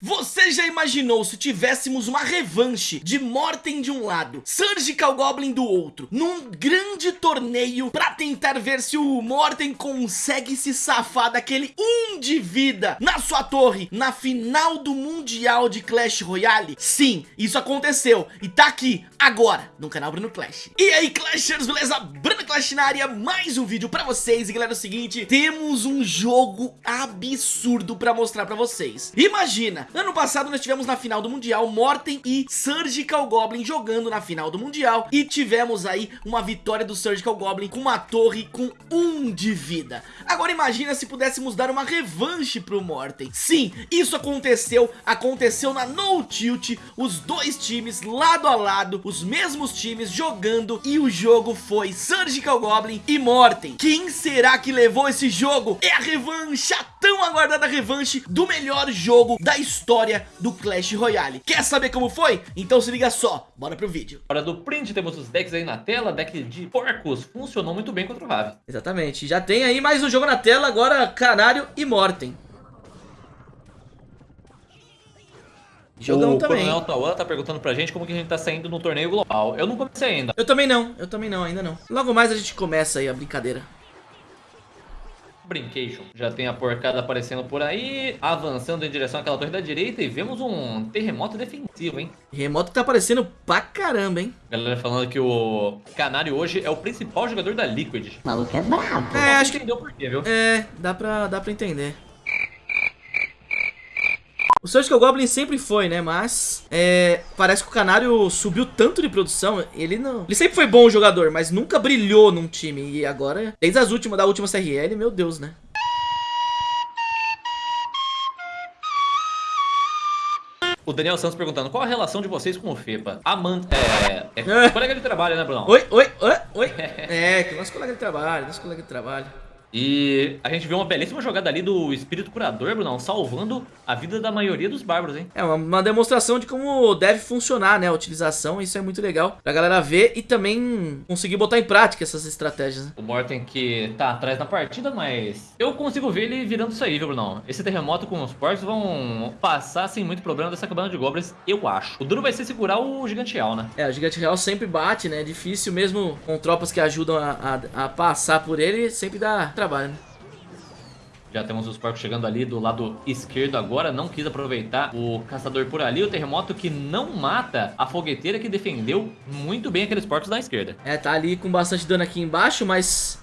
Você já imaginou se tivéssemos uma revanche de Morten de um lado, Surgical Goblin do outro, num grande torneio pra tentar ver se o Morten consegue se safar daquele 1 um de vida na sua torre na final do Mundial de Clash Royale? Sim, isso aconteceu e tá aqui agora no canal Bruno Clash. E aí Clashers, beleza? Bruno Clash na área, mais um vídeo pra vocês e galera é o seguinte, temos um jogo absurdo pra mostrar pra vocês. Imagina, Ano passado nós tivemos na final do Mundial Morten e Surgical Goblin jogando na final do Mundial e tivemos aí uma vitória do Surgical Goblin com uma torre com um de vida. Agora imagina se pudéssemos dar uma revanche pro Morten. Sim, isso aconteceu, aconteceu na No Tilt, os dois times lado a lado, os mesmos times jogando e o jogo foi Surgical Goblin e Morten. Quem será que levou esse jogo? É a revanche, a tão aguardada revanche do melhor jogo da história do Clash Royale. Quer saber como foi? Então se liga só, bora pro vídeo. Hora do print, temos os decks aí na tela, deck de porcos, funcionou muito bem contra o Ravi. Exatamente, já tem aí mais um jogo na tela, agora Canário e Morten. Jogão o também. O Coronel Tauan tá perguntando pra gente como que a gente tá saindo no torneio global. Eu não comecei ainda. Eu também não, eu também não, ainda não. Logo mais a gente começa aí a brincadeira. Brincation. Já tem a porcada aparecendo por aí, avançando em direção àquela torre da direita e vemos um terremoto defensivo, hein? Terremoto que tá aparecendo pra caramba, hein? Galera falando que o Canário hoje é o principal jogador da Liquid. O maluco é brabo. É, acho que... Entendeu por quê, viu? É, dá pra, dá pra entender. O Surgical Goblin sempre foi, né? Mas é, parece que o Canário subiu tanto de produção. Ele não. Ele sempre foi bom jogador, mas nunca brilhou num time. E agora, desde as últimas, da última CRL, meu Deus, né? O Daniel Santos perguntando, qual a relação de vocês com o FEPA? Amanda, é, é, é. colega de trabalho, né, Bruno? Oi, oi, oi, oi. é, que nosso colega de trabalho, nosso colega de trabalho. E a gente viu uma belíssima jogada ali do espírito curador, Brunão, salvando a vida da maioria dos bárbaros, hein? É, uma, demonstração de como deve funcionar, né, a utilização, isso é muito legal pra galera ver e também conseguir botar em prática essas estratégias. Né? O Morten que tá atrás na partida, mas eu consigo ver ele virando isso aí, viu, Brunão? Esse terremoto com os porcos vão passar sem muito problema dessa cabana de goblins, eu acho. O duro vai ser segurar o gigante real, né? É, o gigante real sempre bate, né, é difícil mesmo com tropas que ajudam a, a, a passar por ele, sempre dá trabalho, né? Já temos os porcos chegando ali do lado esquerdo agora. Não quis aproveitar o caçador por ali. O terremoto que não mata a fogueteira que defendeu muito bem aqueles porcos da esquerda. É, tá ali com bastante dano aqui embaixo, mas...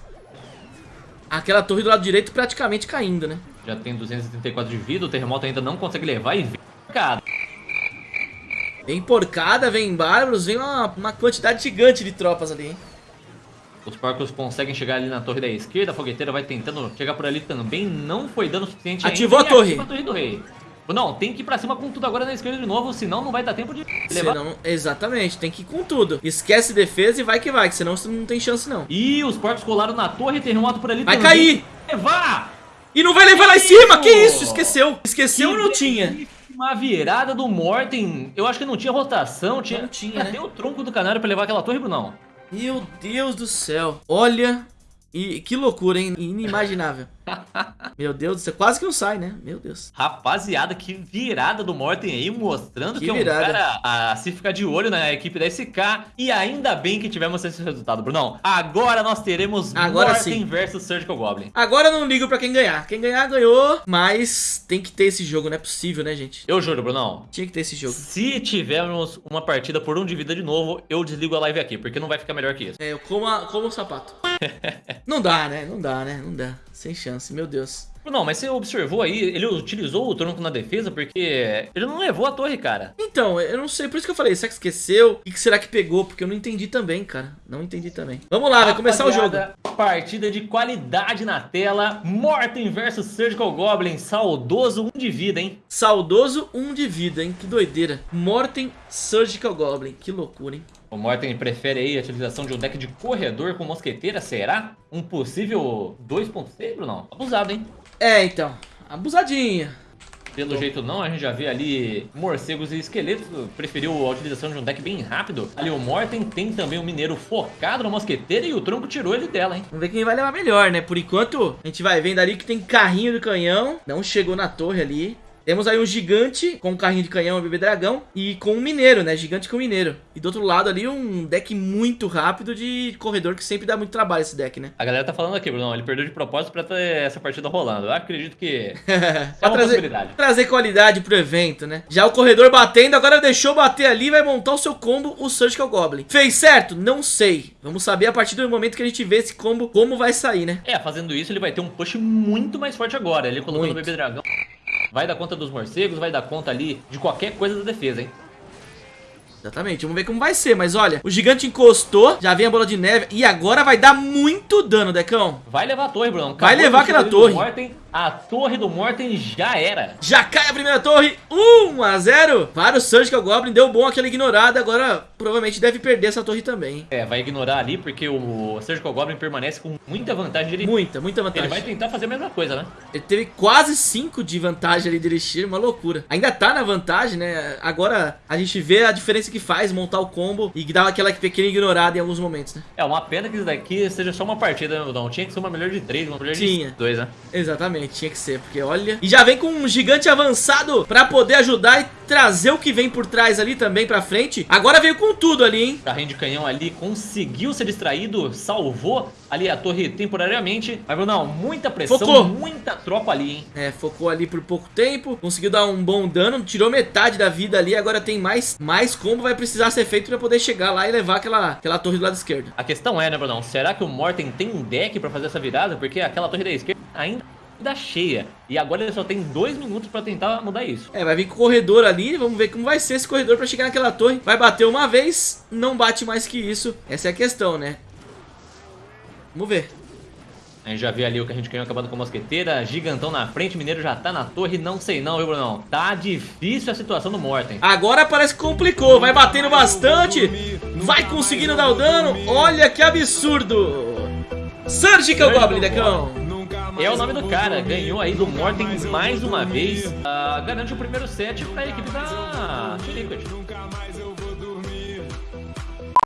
Aquela torre do lado direito praticamente caindo, né? Já tem 234 de vida. O terremoto ainda não consegue levar e vem porcada. Vem porcada, vem bárbaros, vem uma, uma quantidade gigante de tropas ali, hein? Os porcos conseguem chegar ali na torre da esquerda, a fogueteira vai tentando chegar por ali também, não foi dano suficiente Ativou ainda, a torre. Ativa a torre do rei. Não, tem que ir pra cima com tudo agora na esquerda de novo, senão não vai dar tempo de levar. Senão, exatamente, tem que ir com tudo. Esquece defesa e vai que vai, que senão você não tem chance não. E os porcos colaram na torre, tem um moto por ali Vai também. cair! Levar! E não vai levar que lá em cima, que isso? Esqueceu. Esqueceu ou não tinha? Uma virada do Morten, eu acho que não tinha rotação, tinha, não tinha Cadê né? o tronco do canário pra levar aquela torre, Brunão? Meu Deus do céu. Olha, e que loucura, hein? Inimaginável. Meu Deus, você quase que não sai, né? Meu Deus. Rapaziada, que virada do Morten aí, mostrando que, que é um cara a se ficar de olho na equipe da SK. E ainda bem que tivemos esse resultado, Brunão. Agora nós teremos Agora Morten sim. versus Surgical Goblin. Agora eu não ligo pra quem ganhar. Quem ganhar, ganhou. Mas tem que ter esse jogo, não é possível, né, gente? Eu juro, Brunão. Tinha que ter esse jogo. Se tivermos uma partida por um de vida de novo, eu desligo a live aqui, porque não vai ficar melhor que isso. É, eu como, a, como o sapato. não dá, né? Não dá, né? Não dá. Sem chance, meu Deus. Não, mas você observou aí, ele utilizou o tronco na defesa porque ele não levou a torre, cara. Então, eu não sei, por isso que eu falei, será que esqueceu? O que será que pegou? Porque eu não entendi também, cara. Não entendi também. Vamos lá, vai começar o jogo. Partida de qualidade na tela. Morten versus Surgical Goblin. Saudoso 1 um de vida, hein? Saudoso 1 um de vida, hein? Que doideira. Morten Surgical Goblin. Que loucura, hein? O Morten prefere aí a utilização de um deck de corredor com mosqueteira, será? Um possível 2.6, Bruno? Abusado, hein? É, então. Abusadinha. Pelo Tô. jeito não, a gente já vê ali morcegos e esqueletos. Preferiu a utilização de um deck bem rápido. Ali o Morten tem também um mineiro focado na mosqueteira e o tronco tirou ele dela, hein? Vamos ver quem vai levar melhor, né? Por enquanto, a gente vai vendo ali que tem carrinho do canhão. Não chegou na torre ali. Temos aí um gigante com um carrinho de canhão e bebê dragão e com um mineiro, né? Gigante com mineiro. E do outro lado ali um deck muito rápido de corredor que sempre dá muito trabalho esse deck, né? A galera tá falando aqui, Bruno, ele perdeu de propósito pra ter essa partida rolando. Eu acredito que é uma trazer, possibilidade. Trazer qualidade pro evento, né? Já o corredor batendo, agora deixou bater ali, vai montar o seu combo, o Surgical Goblin. Fez certo? Não sei. Vamos saber a partir do momento que a gente vê esse combo, como vai sair, né? É, fazendo isso ele vai ter um push muito mais forte agora. Ele colocando muito. o bebê dragão. Vai dar conta dos morcegos, vai dar conta ali de qualquer coisa da defesa, hein? Exatamente, vamos ver como vai ser, mas olha, o gigante encostou, já vem a bola de neve e agora vai dar muito dano, Decão. Vai levar a torre, Bruno. Acabou vai levar aquela torre. Morten, a torre do Morten já era. Já cai a primeira torre, 1 a 0 para o Surgical Goblin, deu bom aquela ignorada, agora provavelmente deve perder essa torre também. É, vai ignorar ali porque o Surgical Goblin permanece com muita vantagem. Ele, muita, muita vantagem. Ele vai tentar fazer a mesma coisa, né? Ele teve quase 5 de vantagem ali de Elixir, uma loucura. Ainda tá na vantagem, né? Agora a gente vê a diferença que faz montar o combo e dar aquela pequena ignorada em alguns momentos, né? É, uma pena que isso daqui seja só uma partida, né, Não tinha que ser uma melhor de 3, uma melhor Tinha. de 2, né? Exatamente, tinha que ser, porque olha... E já vem com um gigante avançado pra poder ajudar e trazer o que vem por trás ali também pra frente. Agora veio com tudo ali, hein? Carrinho de canhão ali conseguiu ser distraído, salvou ali a torre temporariamente. Mas, Brunão, muita pressão, focou. muita tropa ali, hein? É, focou ali por pouco tempo, conseguiu dar um bom dano, tirou metade da vida ali, agora tem mais, mais combo vai precisar ser feito pra poder chegar lá e levar aquela, aquela torre do lado esquerdo. A questão é, né, Brunão, será que o Morten tem um deck pra fazer essa virada? Porque aquela torre da esquerda ainda da cheia. E agora ele só tem dois minutos pra tentar mudar isso. É, vai vir com o corredor ali, vamos ver como vai ser esse corredor pra chegar naquela torre. Vai bater uma vez, não bate mais que isso. Essa é a questão, né? Vamos ver. A gente já viu ali o que a gente ganhou acabando com a mosqueteira, gigantão na frente, mineiro já tá na torre, não sei não, viu, Brunão? Tá difícil a situação do Morten. Agora parece que complicou, vai batendo bastante, vai conseguindo dar o dano, olha que absurdo. Surgical Goblin, Decão. É o nome do cara, ganhou aí do Morten mais uma vez, uh, garante o primeiro set pra equipe da Liquid.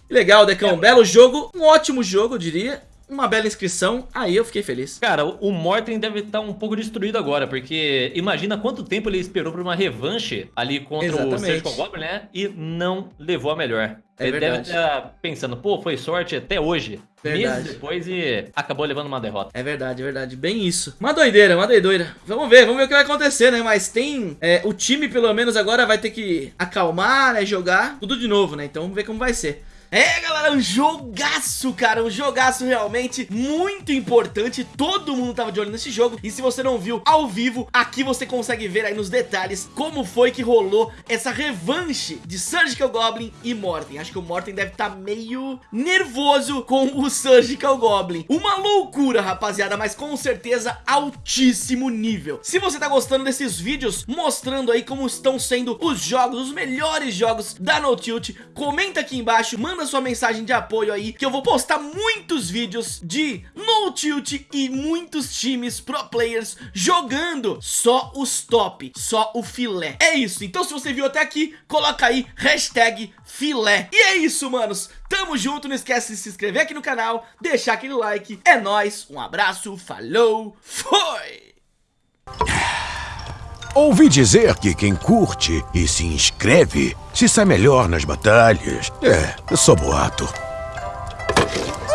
Legal, Decão, belo jogo, um ótimo jogo, eu diria uma bela inscrição, aí eu fiquei feliz. Cara, o Morten deve estar tá um pouco destruído agora, porque imagina quanto tempo ele esperou por uma revanche ali contra Exatamente. o Surgical Goblin, né? E não levou a melhor. É ele verdade. deve estar pensando, pô, foi sorte até hoje. Verdade. Meses depois e acabou levando uma derrota. É verdade, é verdade. Bem isso. Uma doideira, uma doideira. Vamos ver, vamos ver o que vai acontecer, né? Mas tem... É, o time, pelo menos, agora vai ter que acalmar, né? Jogar tudo de novo, né? Então vamos ver como vai ser. É, galera, um jogaço, cara, um jogaço realmente muito importante, todo mundo tava de olho nesse jogo, e se você não viu ao vivo, aqui você consegue ver aí nos detalhes como foi que rolou essa revanche de Surgical Goblin e Morten, acho que o Morten deve estar tá meio nervoso com o Surgical Goblin, uma loucura, rapaziada, mas com certeza altíssimo nível. Se você tá gostando desses vídeos, mostrando aí como estão sendo os jogos, os melhores jogos da No Tilt, comenta aqui embaixo, manda manda sua mensagem de apoio aí, que eu vou postar muitos vídeos de No Tilt e muitos times pro players jogando só os top, só o filé. É isso, então se você viu até aqui, coloca aí hashtag filé. E é isso, manos. Tamo junto, não esquece de se inscrever aqui no canal, deixar aquele like. É nóis, um abraço, falou, foi! Ouvi dizer que quem curte e se inscreve se sai melhor nas batalhas. É, sou boato.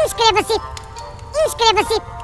Inscreva-se! Inscreva-se!